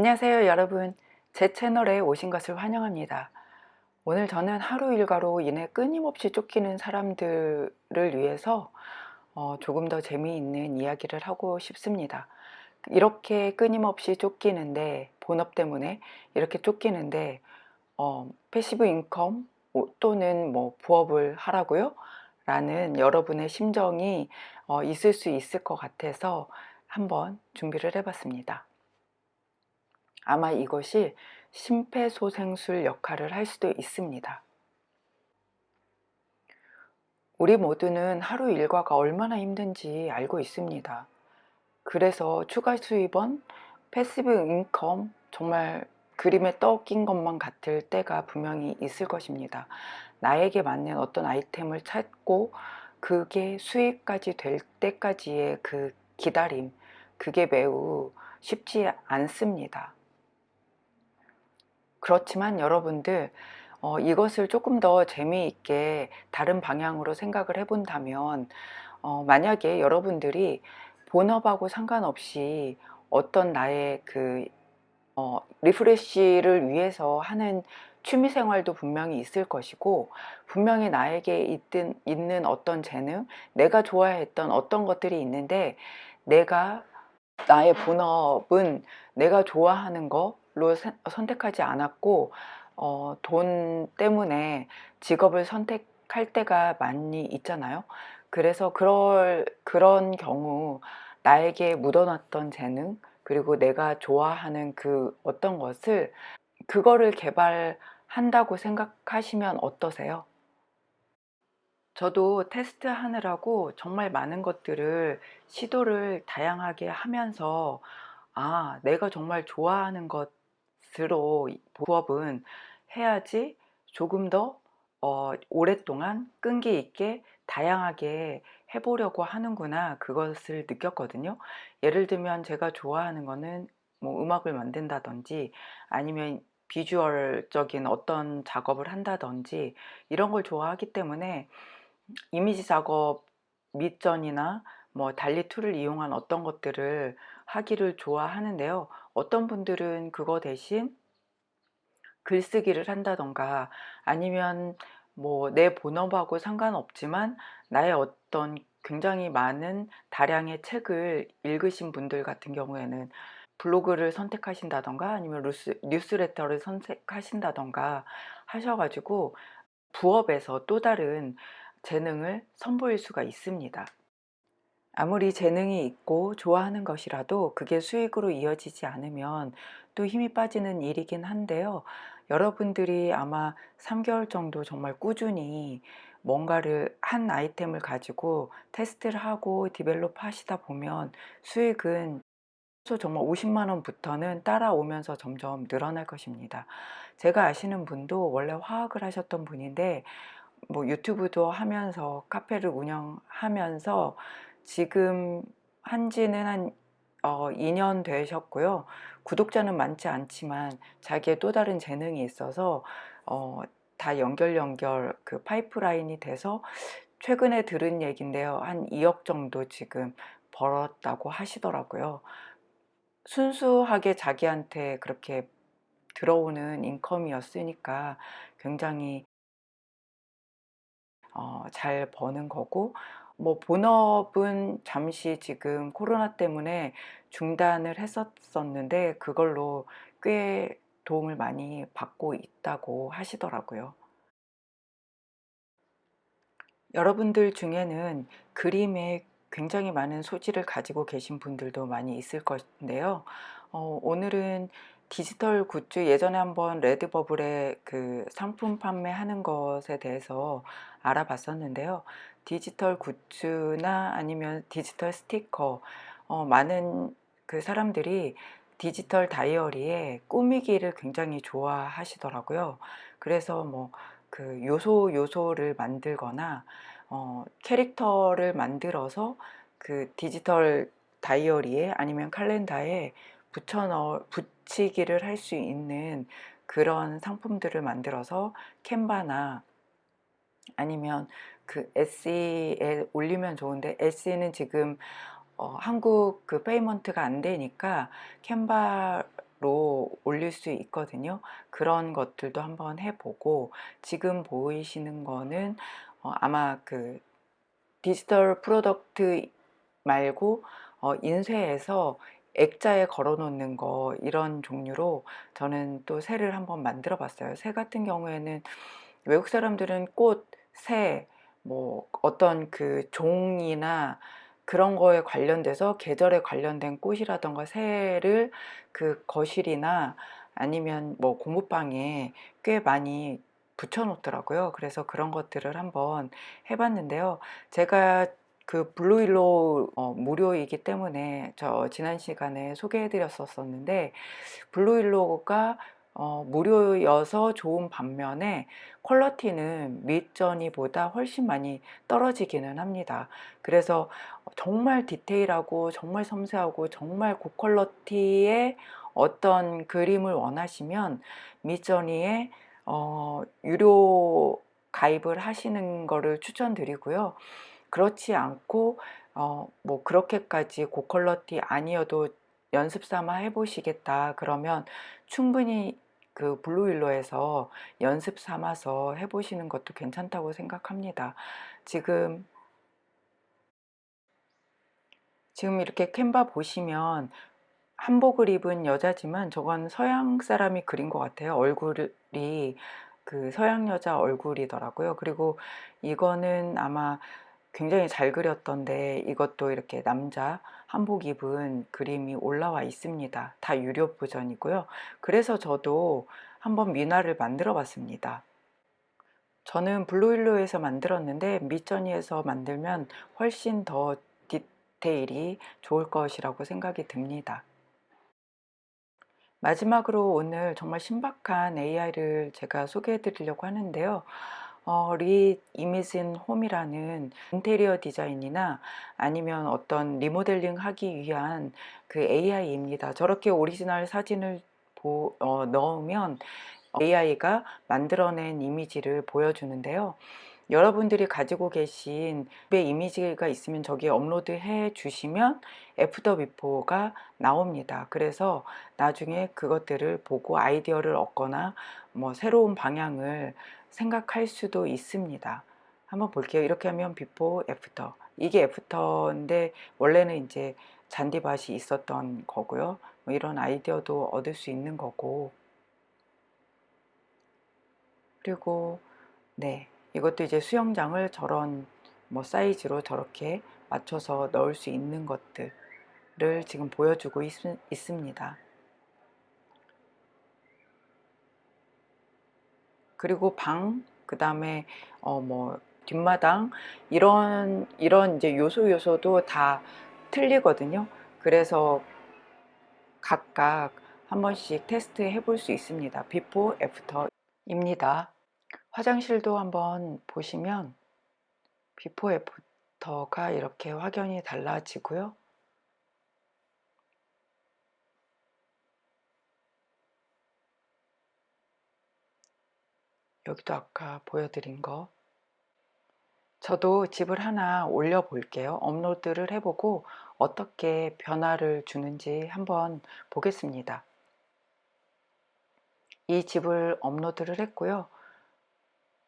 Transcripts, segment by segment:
안녕하세요 여러분. 제 채널에 오신 것을 환영합니다. 오늘 저는 하루 일과로 인해 끊임없이 쫓기는 사람들을 위해서 어, 조금 더 재미있는 이야기를 하고 싶습니다. 이렇게 끊임없이 쫓기는데 본업 때문에 이렇게 쫓기는데 어, passive income 또는 뭐 부업을 하라고요? 라는 여러분의 심정이 어, 있을 수 있을 것 같아서 한번 준비를 해봤습니다 아마 이것이 심폐소생술 역할을 할 수도 있습니다. 우리 모두는 하루 일과가 얼마나 힘든지 알고 있습니다. 그래서 추가 수입원, passive income 정말 그림의 떡인 것만 같을 때가 분명히 있을 것입니다. 나에게 맞는 어떤 아이템을 찾고 그게 수익까지 될 때까지의 그 기다림 그게 매우 쉽지 않습니다. 그렇지만 여러분들 어, 이것을 조금 더 재미있게 다른 방향으로 생각을 해본다면 어, 만약에 여러분들이 본업하고 상관없이 어떤 나의 그 어, 리프레쉬를 위해서 하는 취미생활도 분명히 있을 것이고 분명히 나에게 있든, 있는 어떤 재능 내가 좋아했던 어떤 것들이 있는데 내가 나의 본업은 내가 좋아하는 거 로 선택하지 않았고 어, 돈 때문에 직업을 선택할 때가 많이 있잖아요. 그래서 그럴, 그런 경우 나에게 묻어놨던 재능 그리고 내가 좋아하는 그 어떤 것을 그거를 개발한다고 생각하시면 어떠세요? 저도 테스트 하느라고 정말 많은 것들을 시도를 다양하게 하면서 아 내가 정말 좋아하는 것 스스로 부업은 해야지 조금 더 어, 오랫동안 끈기 있게 다양하게 해보려고 하는구나 그것을 느꼈거든요. 예를 들면 제가 좋아하는 거는 뭐 음악을 만든다든지 아니면 비주얼적인 어떤 작업을 한다든지 이런 걸 좋아하기 때문에 이미지 작업 Midjourney나 뭐 DALL-E 툴을 이용한 어떤 것들을 하기를 좋아하는데요 어떤 분들은 그거 대신 글쓰기를 한다던가 아니면 뭐 내 본업하고 상관없지만 나의 어떤 굉장히 많은 다량의 책을 읽으신 분들 같은 경우에는 블로그를 선택하신다던가 아니면 뉴스, 뉴스레터를 선택하신다던가 하셔가지고 부업에서 또 다른 재능을 선보일 수가 있습니다. 아무리 재능이 있고 좋아하는 것이라도 그게 수익으로 이어지지 않으면 또 힘이 빠지는 일이긴 한데요. 여러분들이 아마 3개월 정도 정말 꾸준히 뭔가를 한 아이템을 가지고 테스트를 하고 디벨롭 하시다 보면 수익은 정말 50만원부터는 따라오면서 점점 늘어날 것입니다. 제가 아시는 분도 원래 화학을 하셨던 분인데 뭐 유튜브도 하면서 카페를 운영하면서 지금 한지는 한 어, 2년 되셨고요. 구독자는 많지 않지만 자기의 또 다른 재능이 있어서 어, 다 연결 연결 그 파이프라인이 돼서 최근에 들은 얘기인데요. 한 2억 정도 지금 벌었다고 하시더라고요. 순수하게 자기한테 그렇게 들어오는 인컴이었으니까 굉장히 어, 잘 버는 거고 뭐 본업은 잠시 지금 코로나 때문에 중단을 했었었는데 그걸로 꽤 도움을 많이 받고 있다고 하시더라고요. 여러분들 중에는 그림에 굉장히 많은 소질을 가지고 계신 분들도 많이 있을 것인데요. 어, 오늘은 디지털 굿즈 예전에 한번 레드버블의 그 상품 판매하는 것에 대해서 알아봤었는데요. 디지털 굿즈나 아니면 디지털 스티커 어, 많은 그 사람들이 디지털 다이어리에 꾸미기를 굉장히 좋아하시더라고요. 그래서 뭐 그 요소 요소를 만들거나 어, 캐릭터를 만들어서 그 디지털 다이어리에 아니면 칼렌다에 붙여 넣어 붙이기를 할 수 있는 그런 상품들을 만들어서 캔바나 아니면 그 Etsy에 올리면 좋은데 Etsy는 지금 어, 한국 그 payment가 안 되니까 Canva로 올릴 수 있거든요. 그런 것들도 한번 해보고 지금 보이시는 거는 어, 아마 그 digital product 말고 어, 인쇄해서 액자에 걸어 놓는 거 이런 종류로 저는 또 새를 한번 만들어 봤어요. 새 같은 경우에는 외국 사람들은 꽃, 새, 뭐 어떤 그 종이나 그런 거에 관련돼서 계절에 관련된 꽃이라던가 새를 그 거실이나 아니면 뭐 공부방에 꽤 많이 붙여 놓더라고요. 그래서 그런 것들을 한번 해봤는데요. 제가 그 BlueWillow 어, 무료이기 때문에 저 지난 시간에 소개해 드렸었는데 BlueWillow가 어, 무료여서 좋은 반면에 quality는 Midjourney보다 훨씬 많이 떨어지기는 합니다. 그래서 정말 디테일하고 정말 섬세하고 정말 고quality의 어떤 그림을 원하시면 Midjourney에 어, 유료 가입을 하시는 거를 추천드리고요. 그렇지 않고 어, 뭐 그렇게까지 고quality 아니어도 연습 삼아 해보시겠다 그러면 충분히 그 블루윌로에서 연습 삼아서 해보시는 것도 괜찮다고 생각합니다. 지금 지금 이렇게 캔바 보시면 한복을 입은 여자지만 저건 서양 사람이 그린 것 같아요. 얼굴이 그 서양 여자 얼굴이더라고요. 그리고 이거는 아마 굉장히 잘 그렸던데 이것도 이렇게 남자 한복 입은 그림이 올라와 있습니다. 다 유료 버전이고요. 그래서 저도 한번 하나를 만들어 봤습니다. 저는 BlueWillow에서 만들었는데 Midjourney에서 만들면 훨씬 더 디테일이 좋을 것이라고 생각이 듭니다. 마지막으로 오늘 정말 신박한 AI를 제가 소개해 드리려고 하는데요. 어, ReImagine Home이라는 인테리어 디자인이나 아니면 어떤 리모델링 하기 위한 그 AI입니다. 저렇게 오리지널 사진을 보, 어, 넣으면 AI가 만들어낸 이미지를 보여주는데요. 여러분들이 가지고 계신 이미지가 있으면 저기에 업로드 해 주시면 after before가 나옵니다. 그래서 나중에 그것들을 보고 아이디어를 얻거나 뭐 새로운 방향을 생각할 수도 있습니다. 한번 볼게요. 이렇게 하면 before, after. 이게 after인데 원래는 이제 잔디밭이 있었던 거고요. 뭐 이런 아이디어도 얻을 수 있는 거고. 그리고 네 이것도 이제 수영장을 저런 뭐 사이즈로 저렇게 맞춰서 넣을 수 있는 것들을 지금 보여주고 있, 있습니다. 그리고 방, 그 다음에 어 뭐 뒷마당 이런 이런 이제 요소 요소도 다 틀리거든요. 그래서 각각 한 번씩 테스트 해볼 수 있습니다. before, after입니다. 화장실도 한번 보시면 비포, 애프터가 이렇게 확연히 달라지고요. 여기도 아까 보여드린 거. 저도 집을 하나 올려 볼게요. 업로드를 해보고 어떻게 변화를 주는지 한번 보겠습니다. 이 집을 업로드를 했고요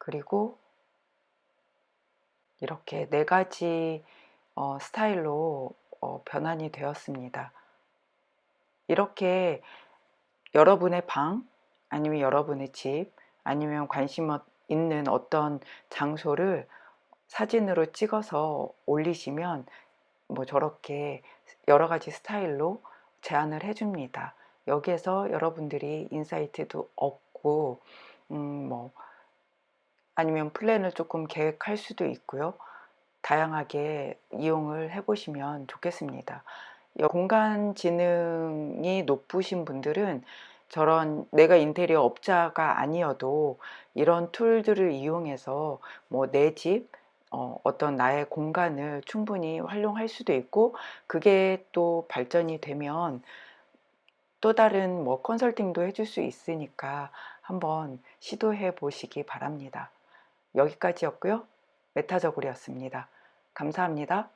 그리고 이렇게 네 가지 어, 스타일로 어, 변환이 되었습니다 이렇게 여러분의 방 아니면 여러분의 집 아니면 관심 있는 어떤 장소를 사진으로 찍어서 올리시면 뭐 저렇게 여러 가지 스타일로 제안을 해줍니다. 여기에서 여러분들이 insight도 얻고, 음, 뭐, 아니면 플랜을 조금 계획할 수도 있고요. 다양하게 이용을 해보시면 좋겠습니다. 공간 지능이 높으신 분들은 저런 내가 인테리어 업자가 아니어도 이런 툴들을 이용해서 뭐 내 집, 어, 어떤 나의 공간을 충분히 활용할 수도 있고 그게 또 발전이 되면 또 다른 뭐 컨설팅도 해줄 수 있으니까 한번 시도해 보시기 바랍니다. 여기까지였고요. 메타저글이었습니다. 감사합니다.